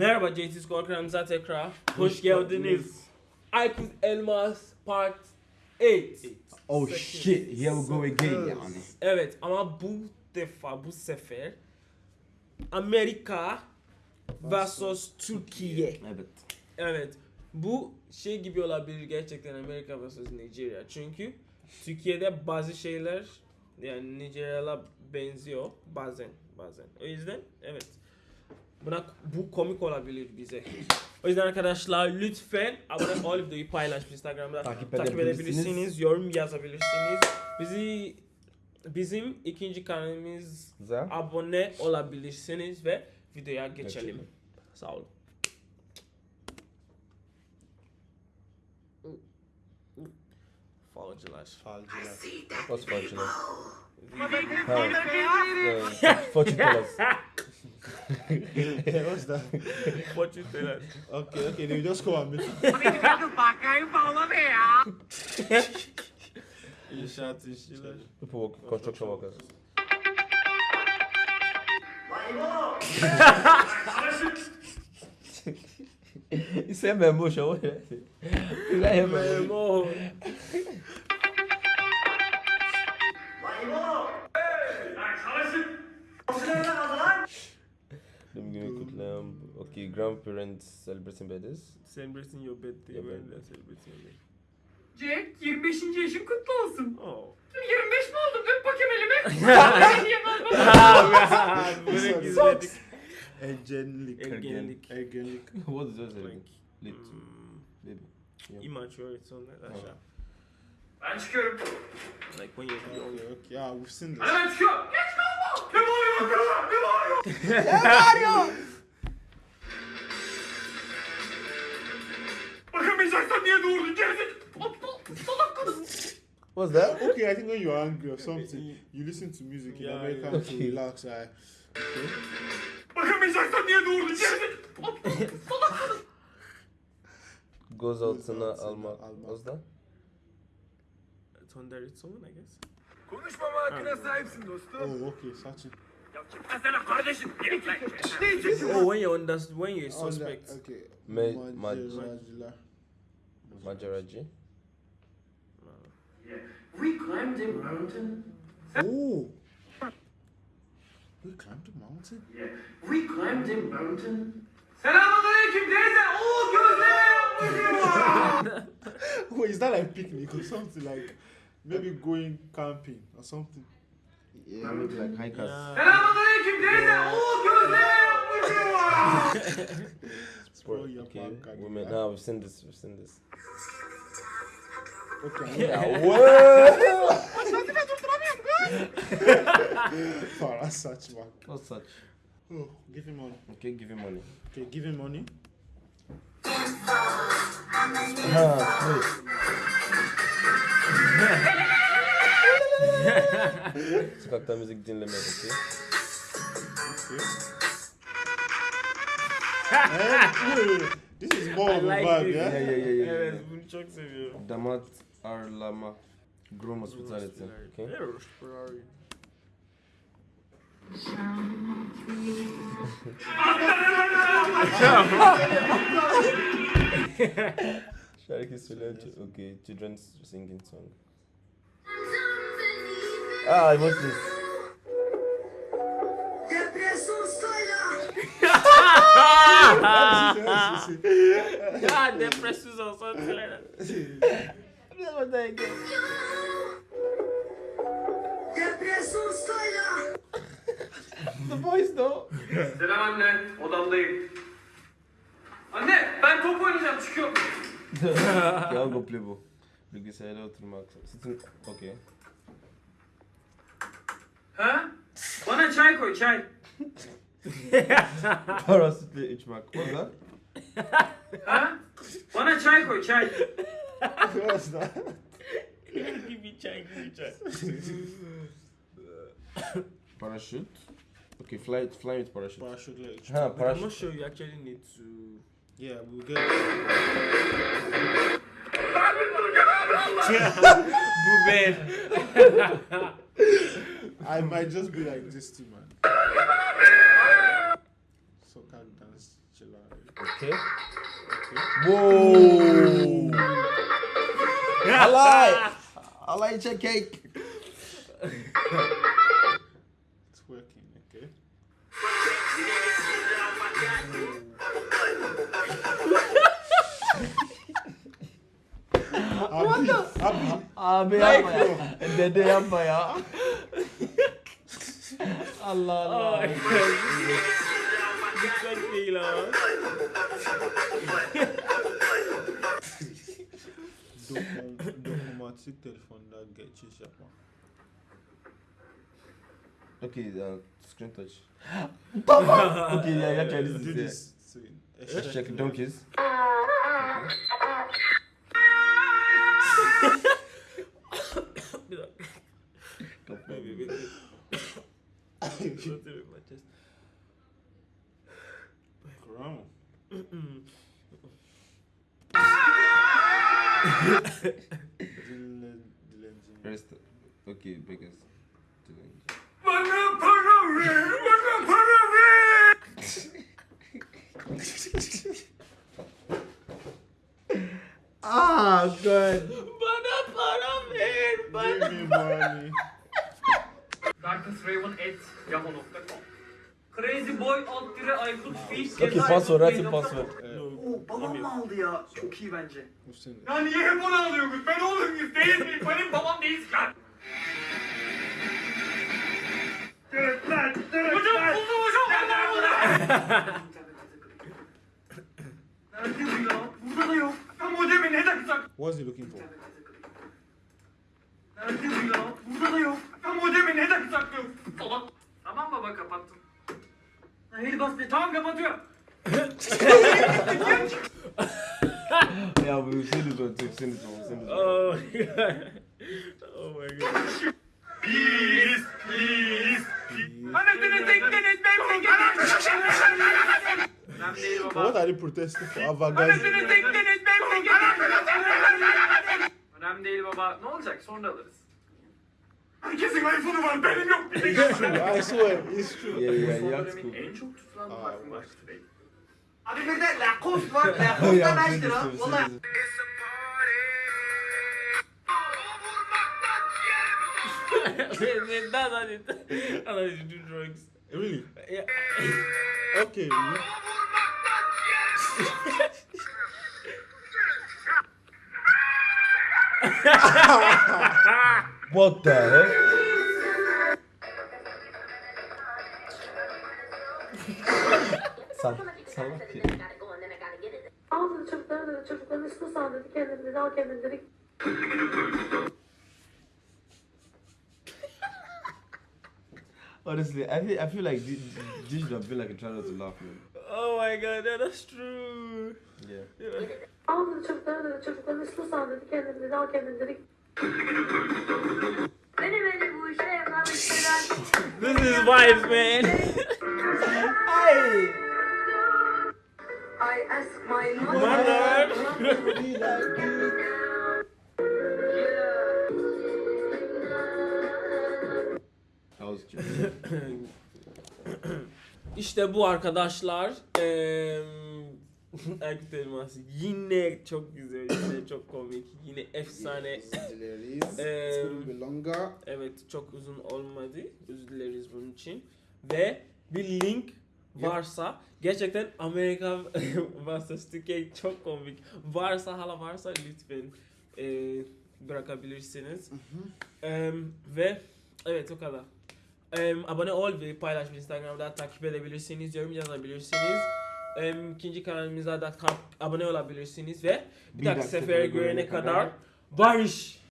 Merhaba JT Skor kanalımıza tekrar hoş geldiniz. Aykut Elmas Part 8. Oh shit, here we go again yani. Evet ama bu defa bu sefer Amerika vs Türkiye. Evet. Evet. Bu şey gibi olabilir gerçekten Amerika vs Nigeria. Çünkü Türkiye'de bazı şeyler yani Nigerya'la benziyor bazen bazen. O yüzden evet. Buna bu komik olabilir bize. O yüzden arkadaşlar lütfen abone ol videoyu paylaş Instagram'da Takip takip, edebilirsiniz. yorum yazabilirsiniz. Bizi bizim ikinci kanalımız Güzel. abone olabilirsiniz ve videoya geçelim. Geçelim. Sağ olun. Falcılar. Falcılar. What's fortunate? What's that? Fortune teller. Okay, okay, then you just come and meet. İnşaat işçiler. People work, construction workers. Isso é mesmo, show. Isso é mesmo. Doğum günü kutlayan. Okay, grandparents celebrating birthdays. Celebrating your birthday Your when birthday. they're celebrating your birthday. Jack 25. yaşın kutlu olsun. Oh. 25 mi oldum? Öp bakayım elimi. Böyle gizledik. Egenlik. Ergenlik. Egenlik. What is yours? Like, Lit. hmm, Baby. Yeah. immaturity on that aşağı. Ben çıkıyorum. Like when you're young. Okay. Yeah, we've seen this. Hadi ben çıkıyorum. Geç. Ne bağırıyor bakalım? Ne bağırıyor? Bakamayacaksan niye doğurdun? Gerizekalı. Aptal. Salak kadın. What's that? Okay, I think when you're angry or something, you listen to music in Yeah, America yeah. to relax. I, okay. Bakamayacaksan niye doğurdun? Gerizekalı. Salak kadın. Sana altına alma. alma. What's that? Tonderit someone I guess. Konuşmama hakkına sahipsin dostum. Oh, okay, searching. Ya çıkmasana kardeşim. Geri gel. Ne için? Oh, when you understand, when you're suspect. Okay. Ma- Magellan. Majaraji. We climbed a mountain. Oh. We climbed a mountain. Yeah. We climbed a mountain. Selamünaleyküm teyze. Oo gözleme yapmışım. Wait, is that like picnic or something like maybe going camping or something? Yeah, maybe like hikers. Yeah. Selamünaleyküm teyze. Oo gözleme yapmışım. Sport. your Okay. punk again. Women. Now we've seen this. We've seen this. Okay. Yeah. What? Oh, that's such man. What's such? Oh, give him money. Okay, give him money. Okay, give him money. Ah, wait. Sokakta müzik wait, wait. This is more of a vibe, this. yeah? Yeah, yeah, yeah, yeah. Evet, yeah. bunu çok seviyorum. Damat Arlama. Groom Hospitality. Okay. Evet, Shark is related okay, children's singing song. Ah, what's this? God, depressions or something like that. That's what I get. Depression Styler. The voice though. Selam anne, odamdayım. Anne, ben top oynayacağım, çıkıyorum. Ya go play bu. Bilgisayarda oturmak. Sitting. Okay. Ha? Bana çay koy çay. Para sütü içmek. What's that? Ha? Bana çay koy çay. What's that? gibi çay gibi çay. Parachute. Okay, fly, fly with parachute. Parachute Ha, I'm not parachute. sure you actually need to. Yeah, we were good. Boo. I might just be like this too, man. So can dance, chill out. Okay. okay. Whoa. I like. I like your cake. Abi, yapma ya. Dede yapma ya. Allah Allah. Dikkat değil ha. dokun, dokunmatik telefonda geçiş yapma. Okay, uh, screen touch. okay, yeah, yeah, try this. Do is this. Check donkeys. Dilen, dilenci. Okay, biggest. Bana para ver, bana para ver. Ah, good. Bana para ver. Bana. Give me money. DarknessRaven@yahoo.com Crazy Boy alt dire Aykut Feet Okay, password, your password. Babam mı aldı ya? Çok iyi bence. Hüseyin. Ya niye hep onu alıyorsunuz? Ben oğlum muyuz değil miyim? Benim babam değiliz lan. Hocam buldum hocam. Ben burada. Nerede bu ya? Burada da yok. Ya modemi ne taksak? What's he looking for? Nerede bu ya? Burada da yok. Ya modemi ne taksak yok. Salak. Tamam baba kapattım. Hayır bas be. Tamam kapatıyorum. Yeah, we've seen this one too. We've seen this one. We've seen this one. Oh my god. Oh. Anasını tektiniz ben Önemli değil baba. Ne olacak? Sonra alırız. Herkesin iPhone'u var. Benim yok. It's true. I swear, it's true. Yeah, yeah, yeah. dönemin en çok tutulan parfüm değil. Abi bir de Lacoste var. Lacoste Oh, da yeah, 5 we've seen lira. Valla. That's it. I thought you do drugs. Really? Yeah. Okay. What the heck? Sal salak ya. Aldı çocukları dedi, çocukların üstüne sal dedi, kendini dedi, al kendini dedi. Honestly, I feel I feel like this, this should have been like a try not to laugh, man. Oh my god, yeah, that's true. Yeah. Yeah. Aldı çocukları dedi, çocukların üstüne sal dedi, al kendini dedi. Beni beni bu işe yapamıştılar. This is vibes, man. I ask my Mother. That was cute. İşte bu arkadaşlar. Eee Erkut Elmas yine çok güzel, yine çok komik, yine efsane. Longer. Evet çok uzun olmadı. Özür dileriz bunun için. Ve bir link varsa gerçekten Amerika vs Türkiye çok komik. Varsa hala varsa lütfen eee, bırakabilirsiniz. Em, ve evet o kadar. Em, abone ol ve paylaş Instagram'da takip edebilirsiniz, yorum yazabilirsiniz. Em, ikinci kanalımıza da abone olabilirsiniz ve bir Bir dahaki sefere görene kadar barış.